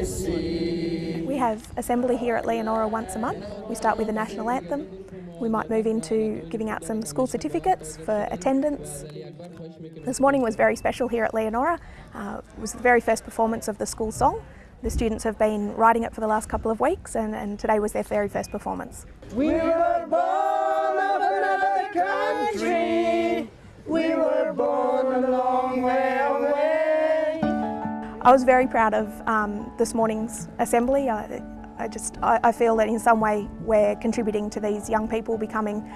I see. We have assembly here at Leonora once a month. We start with the national anthem. We might move into giving out some school certificates for attendance. This morning was very special here at Leonora. Uh, it was the very first performance of the school song. The students have been writing it for the last couple of weeks and, and today was their very first performance. We were born of another country. I was very proud of um, this morning's assembly. I, I just I, I feel that in some way we're contributing to these young people becoming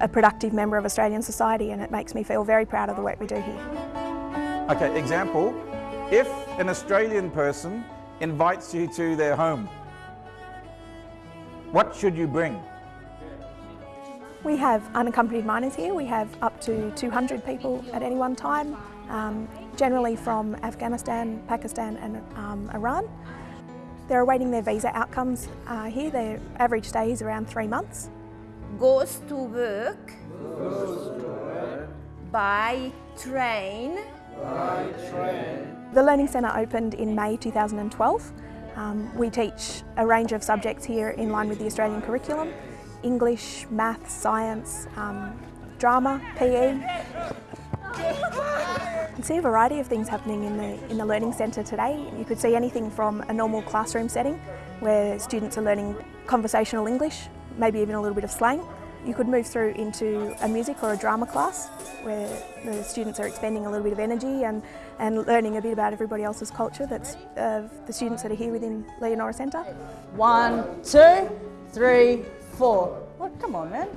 a productive member of Australian society and it makes me feel very proud of the work we do here. Okay, example, if an Australian person invites you to their home, what should you bring? We have unaccompanied minors here. We have up to 200 people at any one time, um, generally from Afghanistan, Pakistan and um, Iran. They're awaiting their visa outcomes uh, here. Their average stay is around three months. Goes to work, by train. By train. The Learning Centre opened in May 2012. Um, we teach a range of subjects here in line with the Australian curriculum. English, math, science, um, drama, PE. You can see a variety of things happening in the, in the Learning Centre today. You could see anything from a normal classroom setting where students are learning conversational English, maybe even a little bit of slang. You could move through into a music or a drama class where the students are expending a little bit of energy and, and learning a bit about everybody else's culture that's uh, the students that are here within Leonora Centre. One, two, three, four. Well, come on, man.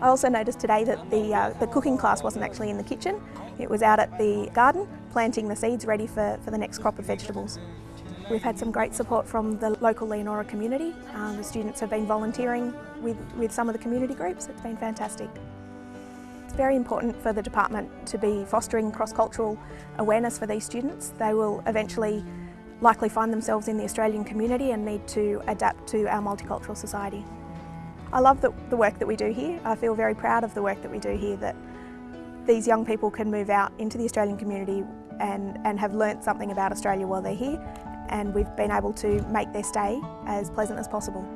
I also noticed today that the, uh, the cooking class wasn't actually in the kitchen. It was out at the garden, planting the seeds ready for, for the next crop of vegetables. We've had some great support from the local Leonora community. Um, the students have been volunteering with, with some of the community groups. It's been fantastic. It's very important for the department to be fostering cross-cultural awareness for these students. They will eventually likely find themselves in the Australian community and need to adapt to our multicultural society. I love the, the work that we do here. I feel very proud of the work that we do here, that these young people can move out into the Australian community and, and have learnt something about Australia while they're here and we've been able to make their stay as pleasant as possible.